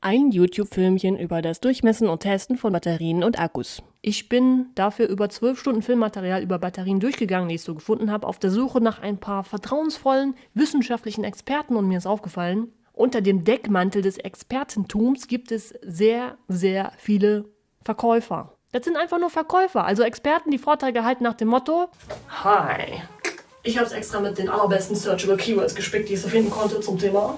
Ein YouTube-Filmchen über das Durchmessen und Testen von Batterien und Akkus. Ich bin dafür über zwölf Stunden Filmmaterial über Batterien durchgegangen, die ich so gefunden habe, auf der Suche nach ein paar vertrauensvollen wissenschaftlichen Experten und mir ist aufgefallen, unter dem Deckmantel des Expertentums gibt es sehr, sehr viele Verkäufer. Das sind einfach nur Verkäufer, also Experten, die Vorträge halten nach dem Motto Hi, ich habe es extra mit den allerbesten Searchable Keywords gespickt, die ich so finden konnte zum Thema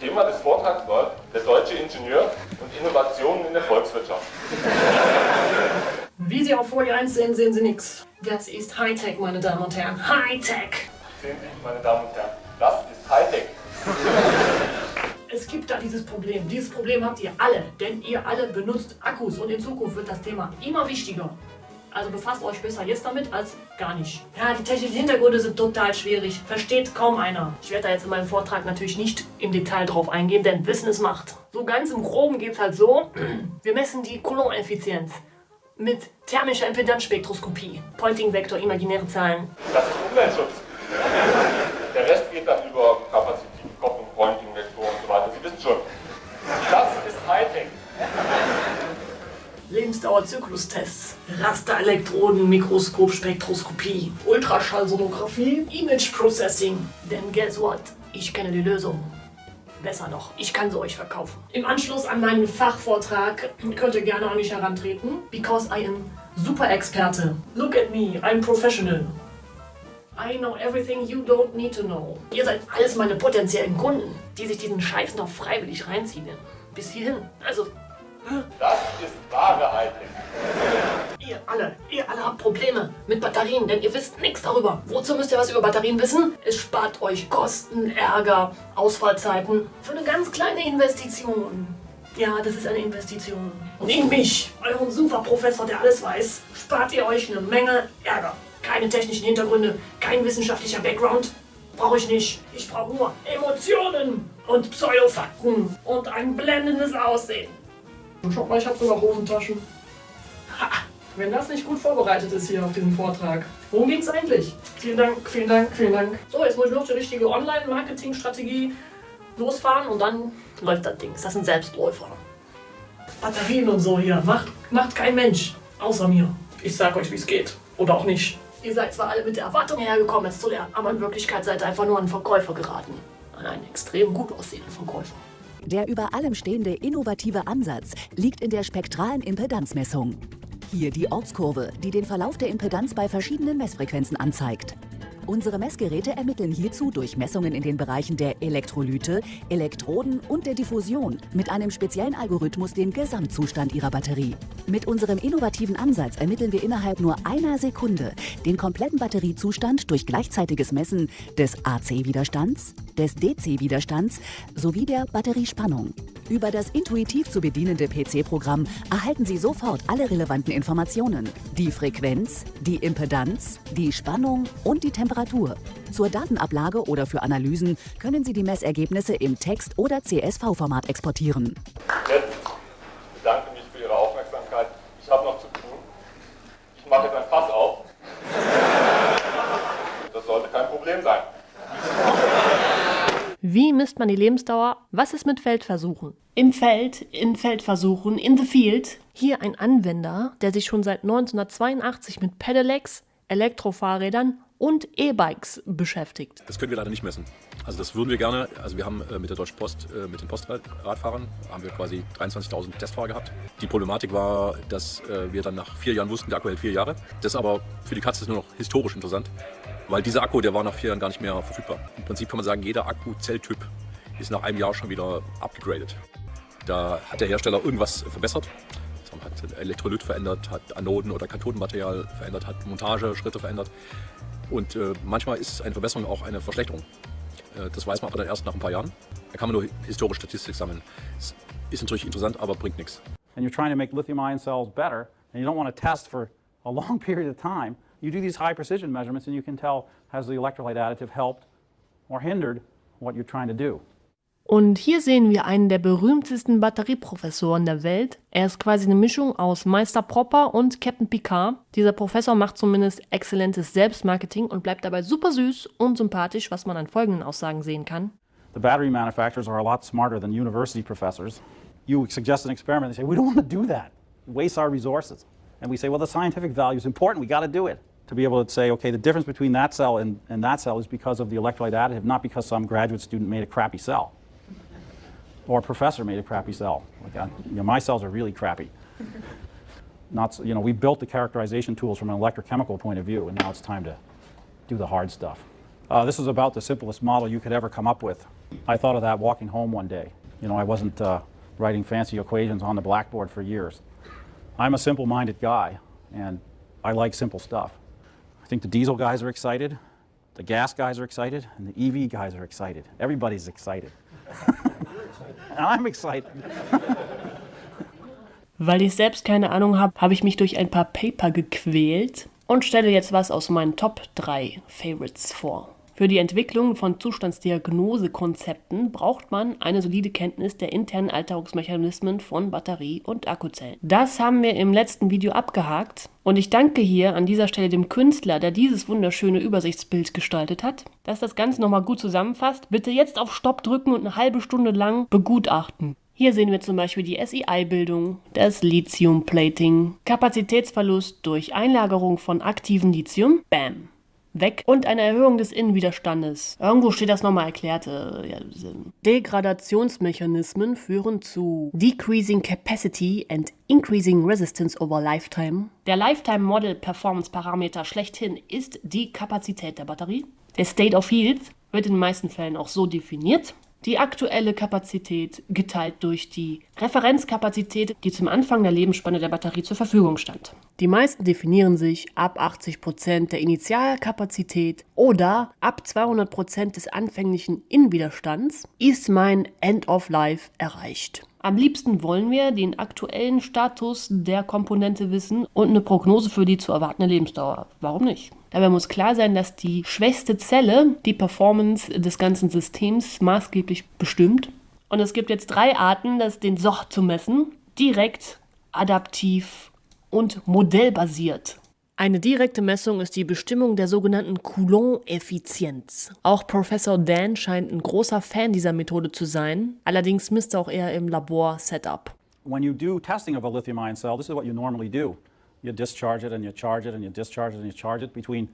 Thema des Vortrags war der deutsche Ingenieur und Innovationen in der Volkswirtschaft. Wie Sie auf Folie 1 sehen, sehen Sie nichts. Das ist Hightech, meine Damen und Herren. Hightech! Sehen Sie, meine Damen und Herren, das ist Hightech. Es gibt da dieses Problem. Dieses Problem habt ihr alle, denn ihr alle benutzt Akkus und in Zukunft wird das Thema immer wichtiger. Also befasst euch besser jetzt damit als gar nicht. Ja, die technischen Hintergründe sind total schwierig. Versteht kaum einer. Ich werde da jetzt in meinem Vortrag natürlich nicht im Detail drauf eingehen, denn Wissen ist Macht. So ganz im Groben geht es halt so. Wir messen die Coulomb-Effizienz mit thermischer Impedanzspektroskopie. Pointing-Vektor, imaginäre Zahlen. Das ist Umweltschutz. Lebensdauer-Zyklustests, Rasterelektroden, Mikroskop, Spektroskopie, Ultraschallsonographie, Image Processing. Denn guess what? Ich kenne die Lösung. Besser noch, ich kann sie euch verkaufen. Im Anschluss an meinen Fachvortrag könnt ihr gerne an mich herantreten, because I am super Experte. Look at me, I'm professional. I know everything you don't need to know. Ihr seid alles meine potenziellen Kunden, die sich diesen Scheiß noch freiwillig reinziehen. Bis hierhin. Also Das ist wahre Hightech. Ihr alle, ihr alle habt Probleme mit Batterien, denn ihr wisst nichts darüber. Wozu müsst ihr was über Batterien wissen? Es spart euch Kosten, Ärger, Ausfallzeiten für eine ganz kleine Investition. Ja, das ist eine Investition. Und in mich, euren Superprofessor, der alles weiß, spart ihr euch eine Menge Ärger. Keine technischen Hintergründe, kein wissenschaftlicher Background. Brauche ich nicht. Ich brauche nur Emotionen und Pseudofakten und ein blendendes Aussehen. Und schaut mal, ich habe sogar Hosentaschen. Ha, wenn das nicht gut vorbereitet ist hier auf diesem Vortrag. Worum ging es eigentlich? Vielen Dank, vielen Dank, vielen Dank. So, jetzt muss ich noch die richtige Online-Marketing-Strategie losfahren und dann läuft das Ding. Ist das ein Selbstläufer? Batterien und so hier. Macht, macht kein Mensch. Außer mir. Ich sag euch, wie es geht. Oder auch nicht. Ihr seid zwar alle mit der Erwartung hergekommen, es zu lernen, aber in Wirklichkeit seid ihr einfach nur an Verkäufer geraten. An einen extrem gut aussehenden Verkäufer. Der über allem stehende innovative Ansatz liegt in der spektralen Impedanzmessung. Hier die Ortskurve, die den Verlauf der Impedanz bei verschiedenen Messfrequenzen anzeigt. Unsere Messgeräte ermitteln hierzu durch Messungen in den Bereichen der Elektrolyte, Elektroden und der Diffusion mit einem speziellen Algorithmus den Gesamtzustand ihrer Batterie. Mit unserem innovativen Ansatz ermitteln wir innerhalb nur einer Sekunde den kompletten Batteriezustand durch gleichzeitiges Messen des AC-Widerstands, des DC-Widerstands sowie der Batteriespannung. Über das intuitiv zu bedienende PC-Programm erhalten Sie sofort alle relevanten Informationen. Die Frequenz, die Impedanz, die Spannung und die Temperatur. Zur Datenablage oder für Analysen können Sie die Messergebnisse im Text- oder CSV-Format exportieren. Jetzt bedanke mich für Ihre Aufmerksamkeit. Ich habe noch zu tun. Ich mache jetzt ein Fass auf. Das sollte kein Problem sein. Wie misst man die Lebensdauer? Was ist mit Feldversuchen? Im Feld, in Feldversuchen, in the field. Hier ein Anwender, der sich schon seit 1982 mit Pedelecs, Elektrofahrrädern und E-Bikes beschäftigt. Das können wir leider nicht messen. Also das würden wir gerne, also wir haben äh, mit der Deutschen Post, äh, mit den Postradfahrern, haben wir quasi 23.000 Testfahrer gehabt. Die Problematik war, dass äh, wir dann nach vier Jahren wussten, der Akku hält vier Jahre. Das ist aber für die Katze ist nur noch historisch interessant, weil dieser Akku, der war nach vier Jahren gar nicht mehr verfügbar. Im Prinzip kann man sagen, jeder Akku-Zelltyp ist nach einem Jahr schon wieder abgegradet. Da hat der Hersteller irgendwas verbessert. Hat Elektrolyt verändert, hat Anoden- oder Kathodenmaterial verändert, hat Montageschritte verändert. Und äh, manchmal ist eine Verbesserung auch eine Verschlechterung. Äh, das weiß man aber dann erst nach ein paar Jahren. Da kann man nur historische Statistik sammeln. Das ist natürlich interessant, aber bringt nichts. and you're trying to make lithium-ion cells better, and you don't want to test for a long period of time, you do these high precision measurements and you can tell has the electrolyte additive helped or hindered what you're trying to do. Und hier sehen wir einen der berühmtesten Batterieprofessoren der Welt. Er ist quasi eine Mischung aus Meister Propper und Captain Picard. Dieser Professor macht zumindest exzellentes Selbstmarketing und bleibt dabei super süß und sympathisch, was man an folgenden Aussagen sehen kann. The battery manufacturers are a lot smarter than university professors. you suggest an experiment, they say, we don't want to do that. It wastes our resources. And we say, well, the scientific value is important. We got to do it. To be able to say, okay, the difference between that cell and, and that cell is because of the electrolyte additive, not because some graduate student made a crappy cell or a professor made a crappy cell. Like, I, you know, my cells are really crappy. Not, so- you know, we built the characterization tools from an electrochemical point of view, and now it's time to do the hard stuff. Uh, this is about the simplest model you could ever come up with. I thought of that walking home one day. You know, I wasn't uh, writing fancy equations on the blackboard for years. I'm a simple-minded guy, and I like simple stuff. Think the diesel guys are excited, the gas guys are excited, and the EV guys are excited. Everybody's excited. and I'm excited. Weil ich selbst keine Ahnung habe, habe ich mich durch ein paar Paper gequält und stelle jetzt was aus meinen Top 3 Favorites vor. Für die Entwicklung von Zustandsdiagnosekonzepten braucht man eine solide Kenntnis der internen Alterungsmechanismen von Batterie- und Akkuzellen. Das haben wir im letzten Video abgehakt und ich danke hier an dieser Stelle dem Künstler, der dieses wunderschöne Übersichtsbild gestaltet hat. Dass das Ganze nochmal gut zusammenfasst, bitte jetzt auf Stopp drücken und eine halbe Stunde lang begutachten. Hier sehen wir zum Beispiel die SEI-Bildung, das Lithium-Plating, Kapazitätsverlust durch Einlagerung von aktivem Lithium, BAM, weg und eine Erhöhung des Innenwiderstandes. Irgendwo steht das nochmal erklärt. Äh, ja, Degradationsmechanismen führen zu Decreasing Capacity and Increasing Resistance over Lifetime. Der Lifetime Model Performance Parameter schlechthin ist die Kapazität der Batterie. Der State of Health wird in den meisten Fällen auch so definiert. Die aktuelle Kapazität geteilt durch die Referenzkapazität, die zum Anfang der Lebensspanne der Batterie zur Verfügung stand. Die meisten definieren sich ab 80% der Initialkapazität oder ab 200% des anfänglichen Innenwiderstands ist mein End of Life erreicht. Am liebsten wollen wir den aktuellen Status der Komponente wissen und eine Prognose für die zu erwartende Lebensdauer. Warum nicht? Dabei muss klar sein, dass die schwächste Zelle die Performance des ganzen Systems maßgeblich bestimmt. Und es gibt jetzt drei Arten, das den SOch zu messen. Direkt, adaptiv und modellbasiert. Eine direkte Messung ist die Bestimmung der sogenannten Coulomb-Effizienz. Auch Professor Dan scheint ein großer Fan dieser Methode zu sein. Allerdings misst er auch eher im Labor-Setup. When you do testing of a lithium ion cell, this is what you normally do. You discharge it and you charge it and you discharge it and you charge it between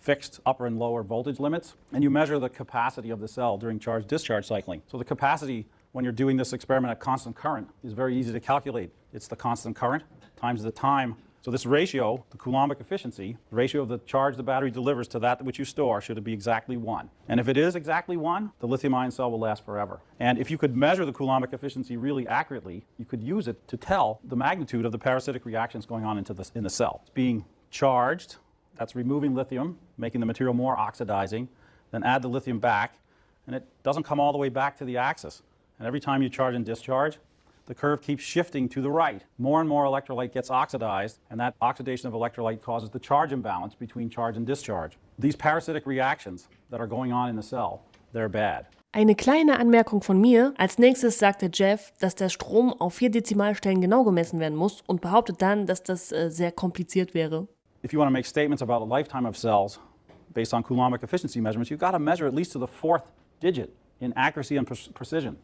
fixed upper and lower voltage limits. And you measure the capacity of the cell during charge discharge cycling. So the capacity when you're doing this experiment at constant current is very easy to calculate. It's the constant current times the time. So this ratio, the Coulombic efficiency, the ratio of the charge the battery delivers to that which you store should be exactly one. And if it is exactly one, the lithium ion cell will last forever. And if you could measure the Coulombic efficiency really accurately, you could use it to tell the magnitude of the parasitic reactions going on into the, in the cell. It's being charged, that's removing lithium, making the material more oxidizing, then add the lithium back, and it doesn't come all the way back to the axis. And every time you charge and discharge, the curve keeps shifting to the right. More and more electrolyte gets oxidized, and that oxidation of electrolyte causes the charge imbalance between charge and discharge. These parasitic reactions that are going on in the cell, they're bad. Eine kleine Anmerkung von mir. Als nächstes sagte Jeff, dass der Strom auf vier Dezimalstellen genau gemessen werden muss und behauptet dann, dass das äh, sehr kompliziert wäre. If you want to make statements about the lifetime of cells based on Coulombic efficiency measurements, you've got to measure at least to the fourth digit in accuracy and precision.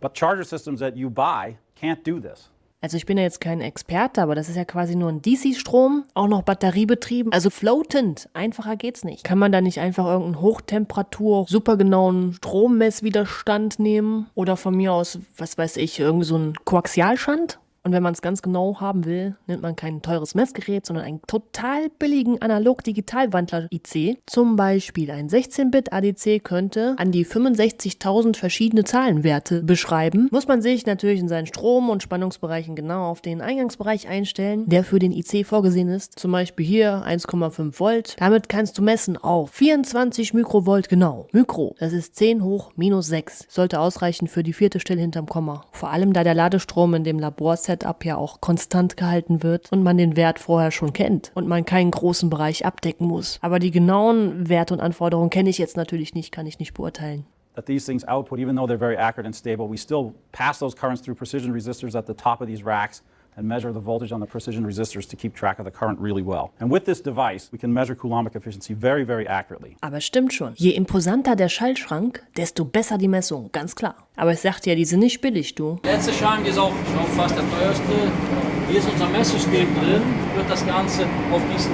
But charger systems that you buy can't do this. Also ich bin ja jetzt kein Experte, aber das ist ja quasi nur ein DC-Strom, auch noch batteriebetrieben, also floatend. Einfacher geht's nicht. Kann man da nicht einfach irgendeinen Hochtemperatur, supergenauen Strommesswiderstand nehmen? Oder von mir aus, was weiß ich, irgendwie so einen Koaxialschand? Und wenn man es ganz genau haben will, nimmt man kein teures Messgerät, sondern einen total billigen Analog-Digital-Wandler-IC. Zum Beispiel ein 16-Bit ADC könnte an die 65.000 verschiedene Zahlenwerte beschreiben. Muss man sich natürlich in seinen Strom- und Spannungsbereichen genau auf den Eingangsbereich einstellen, der für den IC vorgesehen ist. Zum Beispiel hier 1,5 Volt. Damit kannst du messen auf 24 Mikrovolt genau. Mikro, das ist 10 hoch minus 6. Sollte ausreichen für die vierte Stelle hinterm Komma. Vor allem da der Ladestrom in dem Laborset Setup ja auch konstant gehalten wird und man den Wert vorher schon kennt und man keinen großen Bereich abdecken muss. Aber die genauen Werte und Anforderungen kenne ich jetzt natürlich nicht, kann ich nicht beurteilen. That these things output, even though they're very accurate and stable, we still pass those currents through precision resistors at the top of these racks and measure the voltage on the precision resistors to keep track of the current really well. And with this device, we can measure Coulombic efficiency very, very accurately. Aber stimmt schon. Je imposanter der Schallschrank, desto besser die Messung, ganz klar. Aber ich sagte ja, die sind nicht billig, du. Letzte Schrank ist auch schon fast der teuerste. Hier ist unser Messsystem drin, wird das Ganze auf diesen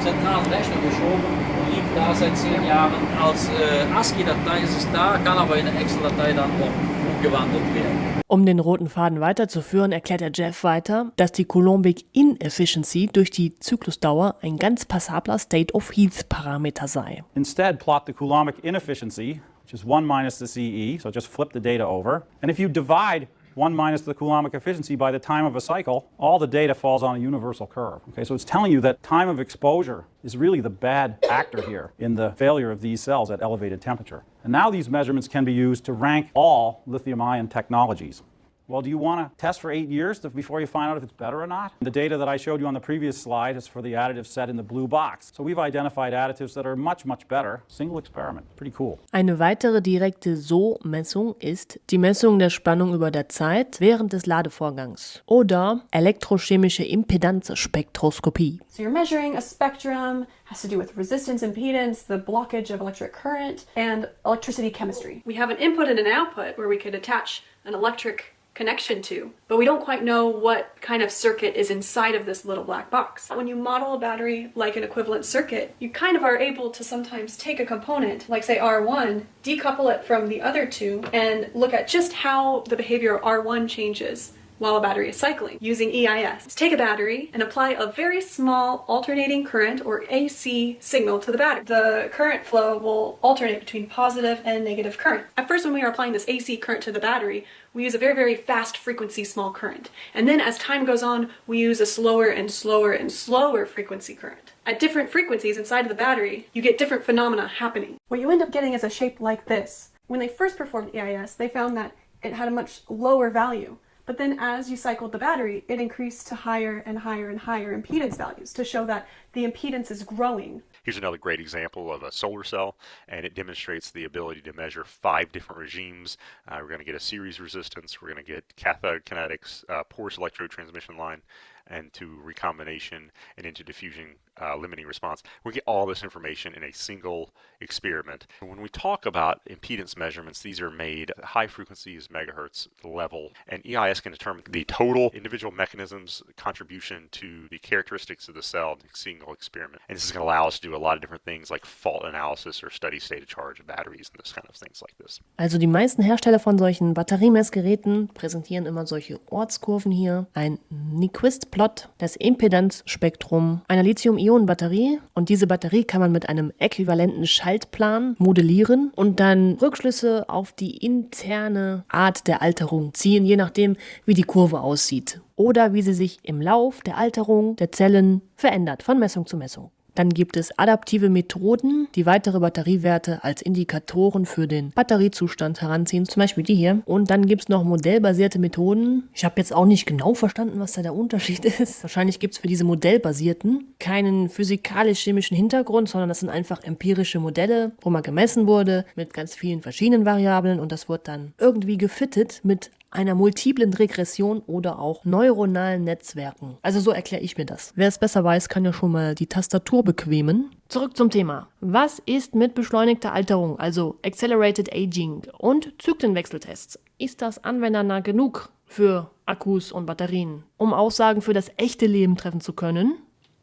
zentralen Rechner geschoben und liegt da seit zehn Jahren. Als äh, ASCII-Datei ist es da, kann aber in eine Excel-Datei dann auch umgewandelt werden. Um den roten Faden weiterzuführen, erklärt der Jeff weiter, dass die Coulombic Inefficiency durch die Zyklusdauer ein ganz passabler State of Heath Parameter sei. Instead, plot the Coulombic inefficiency, which is 1 minus the CE, so just flip the data over. And if you divide 1 minus the Coulombic efficiency by the time of a cycle, all the data falls on a universal curve. Okay, so it's telling you that time of exposure is really the bad actor here in the failure of these cells at elevated temperature. And now these measurements can be used to rank all lithium-ion technologies. Well, do you want to test for eight years to, before you find out if it's better or not? The data that I showed you on the previous slide is for the additives set in the blue box. So we've identified additives that are much, much better. Single experiment. Pretty cool. Eine weitere direkte So-Messung ist die Messung der Spannung über der Zeit während des Ladevorgangs oder elektrochemische Impedanzspektroskopie. So you're measuring a spectrum, has to do with resistance, impedance, the blockage of electric current, and electricity chemistry. We have an input and an output where we could attach an electric connection to, but we don't quite know what kind of circuit is inside of this little black box. When you model a battery like an equivalent circuit, you kind of are able to sometimes take a component, like say R1, decouple it from the other two, and look at just how the behavior of R1 changes while a battery is cycling using EIS. Let's take a battery and apply a very small alternating current or AC signal to the battery. The current flow will alternate between positive and negative current. At first when we are applying this AC current to the battery, we use a very, very fast frequency small current. And then as time goes on, we use a slower and slower and slower frequency current. At different frequencies inside of the battery, you get different phenomena happening. What you end up getting is a shape like this. When they first performed EIS, they found that it had a much lower value. But then as you cycled the battery, it increased to higher and higher and higher impedance values to show that the impedance is growing. Here's another great example of a solar cell, and it demonstrates the ability to measure five different regimes. Uh, we're going to get a series resistance, we're going to get cathode kinetics, uh, porous electrode transmission line, and to recombination and into diffusion uh, limiting response. We get all this information in a single experiment. When we talk about impedance measurements, these are made at high frequencies, megahertz level, and EIS can determine the total individual mechanisms contribution to the characteristics of the cell in a single experiment. And this is going to allow us to do a lot of different things like fault analysis or study state of charge of batteries and this kind of things like this. Also die meisten Hersteller von solchen Batteriemessgeräten präsentieren immer solche Ortskurven hier. Ein Nyquist-Plot, das Impedanzspektrum einer Lithium-Ionen-Batterie. Und diese Batterie kann man mit einem äquivalenten Schaltplan modellieren und dann Rückschlüsse auf die interne Art der Alterung ziehen, je nachdem, wie die Kurve aussieht. Oder wie sie sich im Lauf der Alterung der Zellen verändert, von Messung zu Messung. Dann gibt es adaptive Methoden, die weitere Batteriewerte als Indikatoren für den Batteriezustand heranziehen, zum Beispiel die hier. Und dann gibt es noch modellbasierte Methoden. Ich habe jetzt auch nicht genau verstanden, was da der Unterschied ist. Wahrscheinlich gibt es für diese modellbasierten keinen physikalisch-chemischen Hintergrund, sondern das sind einfach empirische Modelle, wo mal gemessen wurde mit ganz vielen verschiedenen Variablen und das wird dann irgendwie gefittet mit einer multiplen Regression oder auch neuronalen Netzwerken. Also so erkläre ich mir das. Wer es besser weiß, kann ja schon mal die Tastatur bequemen. Zurück zum Thema. Was ist mit beschleunigter Alterung, also Accelerated Aging und Zyklenwechseltests? Ist das anwendernah genug für Akkus und Batterien, um Aussagen für das echte Leben treffen zu können?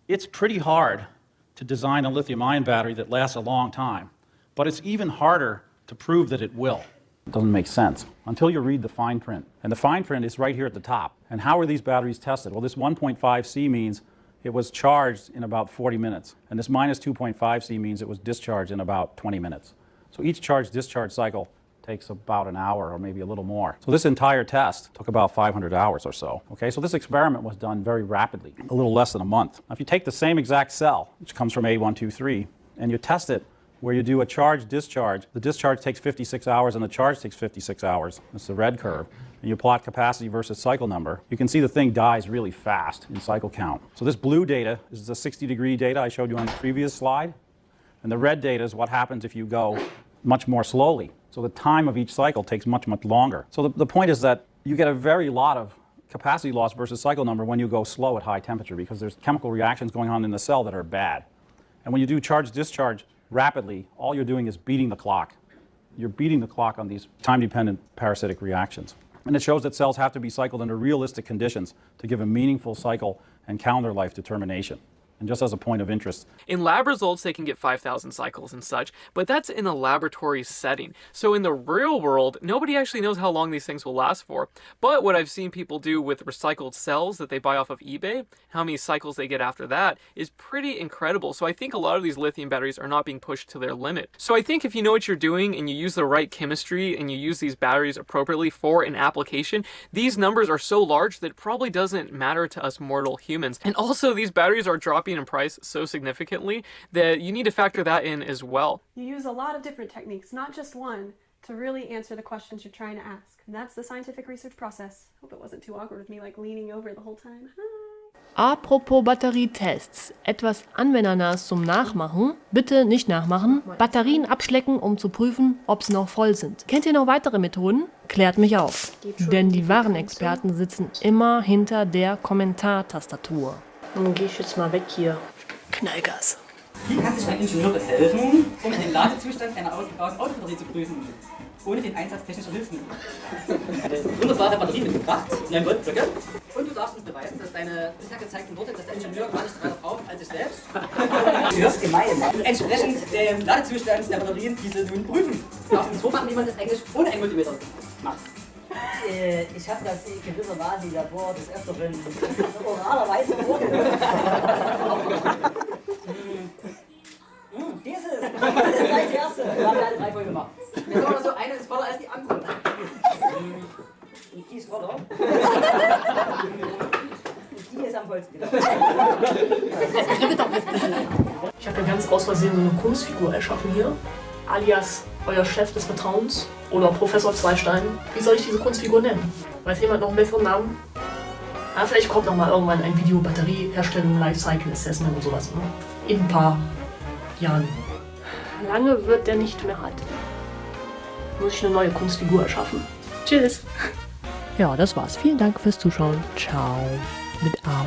It's pretty hard to design a lithium-ion battery that lasts a long time, but it's even harder to prove that it will. It doesn't make sense until you read the fine print. And the fine print is right here at the top. And how are these batteries tested? Well, this 1.5 C means it was charged in about 40 minutes. And this minus 2.5 C means it was discharged in about 20 minutes. So each charge discharge cycle takes about an hour or maybe a little more. So this entire test took about 500 hours or so. Okay, so this experiment was done very rapidly, a little less than a month. Now, if you take the same exact cell, which comes from A123, and you test it where you do a charge discharge. The discharge takes 56 hours and the charge takes 56 hours. That's the red curve. And you plot capacity versus cycle number. You can see the thing dies really fast in cycle count. So this blue data is the 60 degree data I showed you on the previous slide. And the red data is what happens if you go much more slowly. So the time of each cycle takes much, much longer. So the, the point is that you get a very lot of capacity loss versus cycle number when you go slow at high temperature because there's chemical reactions going on in the cell that are bad. And when you do charge discharge rapidly, all you're doing is beating the clock. You're beating the clock on these time-dependent parasitic reactions. And it shows that cells have to be cycled under realistic conditions to give a meaningful cycle and calendar life determination. And just as a point of interest, In lab results, they can get 5,000 cycles and such, but that's in a laboratory setting. So in the real world, nobody actually knows how long these things will last for. But what I've seen people do with recycled cells that they buy off of eBay, how many cycles they get after that, is pretty incredible. So I think a lot of these lithium batteries are not being pushed to their limit. So I think if you know what you're doing and you use the right chemistry and you use these batteries appropriately for an application, these numbers are so large that it probably doesn't matter to us mortal humans. And also, these batteries are dropping in price so significantly that you need to factor that in as well. You use a lot of different techniques, not just one, to really answer the questions you're trying to ask. And that's the scientific research process. Hope it wasn't too awkward with me like leaning over the whole time. Apropos Batterietests, etwas anwendernahes zum Nachmachen. Bitte nicht nachmachen. Batterien abschlecken, um zu prüfen, ob sie noch voll sind. Kennt ihr noch weitere Methoden? Klärt mich auf. Denn die wahren Experten sitzen immer hinter der Kommentartastatur. Dann geh ich jetzt mal weg hier. Knallgas. Wie kann sich ein Ingenieur helfen, um den Ladezustand einer ausgebauten Autobatterie zu prüfen, ohne den Einsatz technischer Hilfen? Wunderbare Batterie mitgebracht, 9 Volt Blöcke. Und du darfst uns beweisen, dass deine bisher gezeigten Worte, dass der Ingenieur gar nicht weiter braucht als sich selbst. Du hörst gemein. Entsprechend dem Ladezustand der Batterien diese nun prüfen. Du darfst uns vormachen, wie man das eigentlich ohne einen Multimeter macht. Äh, Ich habe das gewissermaßen im Labor des Öfteren oralerweise vorgehört. Hm, Dieses, das ist gleich die erste. Wir haben ja alle drei voll gemacht. Jetzt wir noch so, eine ist voller als die andere. Die ist voller. Die ist am vollsten. Ich habe ja ganz aus Versehen so eine Kunstfigur erschaffen hier. Alias euer Chef des Vertrauens oder Professor Zweistein. Wie soll ich diese Kunstfigur nennen? Weiß jemand noch einen besseren Namen? Ah, vielleicht kommt noch mal irgendwann ein Video Batterieherstellung, Lifecycle Assessment und sowas. Ne? In ein paar Jahren. Lange wird der nicht mehr halten. Muss ich eine neue Kunstfigur erschaffen. Tschüss. Ja, das war's. Vielen Dank fürs Zuschauen. Ciao. Mit A.